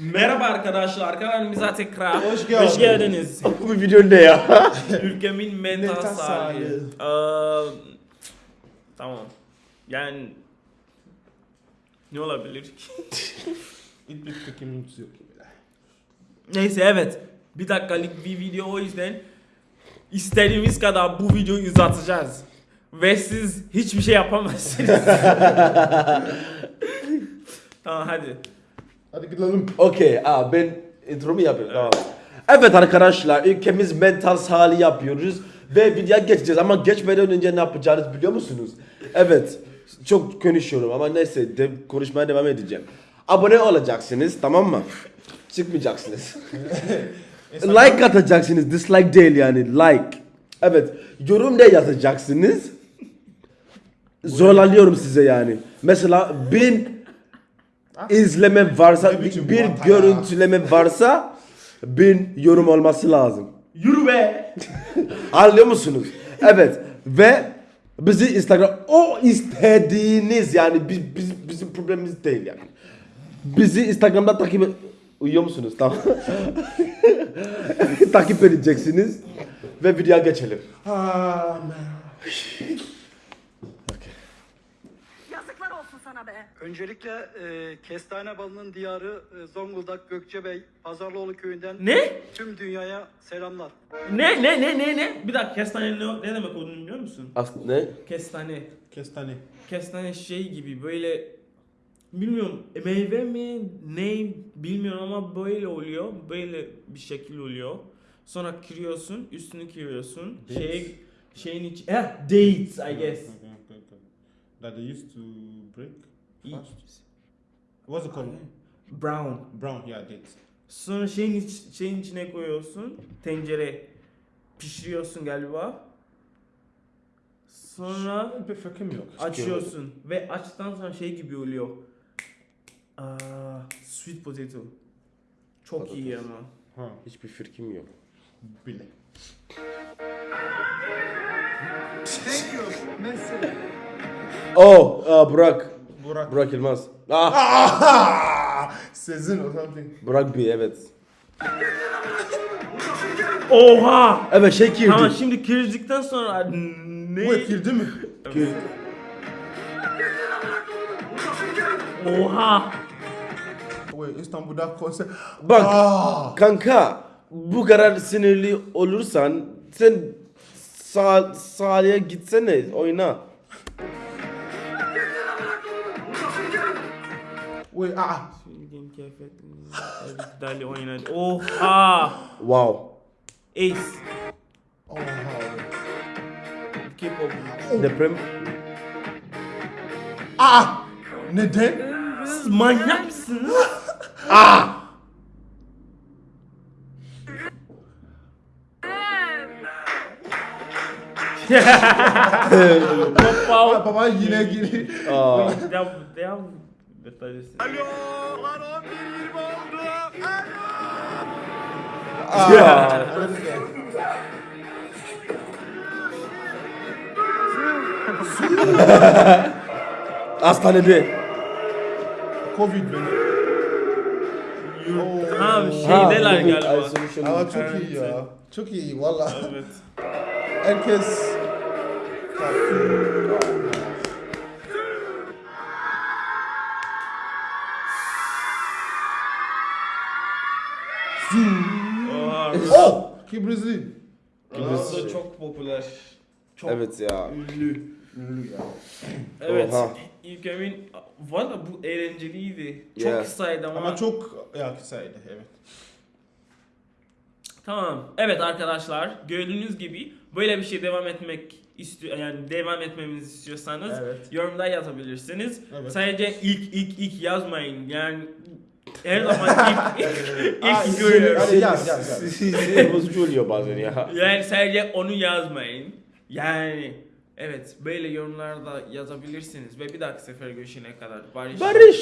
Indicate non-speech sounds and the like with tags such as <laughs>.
Merhaba arkadaşlar, kanalımıza tekrar Hoş geldin. hoş geldiniz. <laughs> Bu video ne ya? Ülkemin mental sağlığı. Eee, tamam. Yani ne olabilir ki? <laughs> Hiçbir fikrimiz yok. Neyse evet. Bir dakikalık bir video o yüzden istediğimiz kadar bu videoyu uzatacağız. Ve siz hiçbir şey yapamazsınız. <laughs> tamam hadi. Hadi gidelim. Okey, aa ben intro mu yapıyorum? Tamam. Evet arkadaşlar, ülkemiz mental sağlığı yapıyoruz ve videoya geçeceğiz ama geçmeden önce ne yapacağınızı biliyor musunuz? Evet, çok konuşuyorum ama neyse de, konuşmaya devam edeceğim. Abone olacaksınız, tamam mı? Çıkmayacaksınız. <laughs> like atacaksınız, dislike değil yani, like. Evet, yorum ne yazacaksınız? Zorlanıyorum size yani. Mesela bin izleme varsa, Ne biçim bir vanta ya? görüntüleme varsa bin yorum olması lazım. Yürü be. <laughs> Anlıyor musunuz? Evet ve bizi Instagram o istediğiniz yani biz, biz bizim problemimiz değil yani. Bizi Instagram'da takip et- Uyuyor musunuz? Tamam. <laughs> takip edeceksiniz ve videoya geçelim. Ah, Öncelikle e, kestane balının diyarı e, Zonguldak Gökçebey Pazarlıoğlu köyünden Ne? tüm dünyaya selamlar. Ne ne ne ne ne? Bir dakika kestane ne, ne demek olduğunu biliyor musun? Aslında ne? Kestane. Kestane. Kestane şey gibi böyle bilmiyorum meyve mi ne bilmiyorum ama böyle oluyor. Böyle bir şekil oluyor. Sonra kırıyorsun, üstünü kırıyorsun. Dates? Şey şeyin iç eh dates I guess. Okay, okay, okay. That they used to break İyi. fast. What's it called? Brown. Brown, yeah, dates. Sonra şeyin iç, şeyin içine koyuyorsun. Tencere pişiriyorsun galiba. Sonra Bir fikrim yok. açıyorsun ve açtıktan sonra şey gibi oluyor. Aa, sweet potato. Çok iyi ama. Ha, Hiçbir fikrim yok. bile. Oh, aa, Burak. Burak. Burak Yılmaz. Ah, Ah! Sezin or something. Burak bir evet. Oha! Evet şey girdi. Tamam şimdi kırdıktan sonra ne? Bu ekildi mi? Oha! Wait, İstanbul'da konser. Bak Ah! kanka bu kadar sinirli olursan sen sağ, sahaya gitsene oyna. Wait, ah! Söylediğim kıyafetli. Dali oynadı. Oha! Wow. Ace. Oh, K-pop. Deprem. ah! Neden? Siz manyak mısınız? <laughs> Ah, <laughs> <laughs> Wow. baba yine giri. Aa. Devam, devam. Detalist. Ah! Hastanede. Covid beni. Oh. Ha Ha, şeydeler Covid galiba. isolation. Ama çok iyi ya. Çok iyi valla. Evet. Herkes Oh! Kibrizli. Burası çok popüler. Çok Evet ya. ünlü. Ünlü ya. Evet. Oha. İlkemin valla bu eğlenceliydi. Çok Yeah. kısaydı ama. Ama çok ya kısaydı evet. Tamam. Evet arkadaşlar gördüğünüz gibi böyle bir şey devam etmek istiyor yani devam etmemizi istiyorsanız Evet. yorumda yazabilirsiniz. Evet. Sadece ilk ilk ilk yazmayın. Yani her zaman ilk Aa, ilk görüyorum. Hadi yaz yaz. Sinir bozucu oluyor bazen ya. Yani sadece onu yazmayın. Yani evet böyle yorumlarda yazabilirsiniz ve bir dahaki sefer görüşene kadar barış. Barış.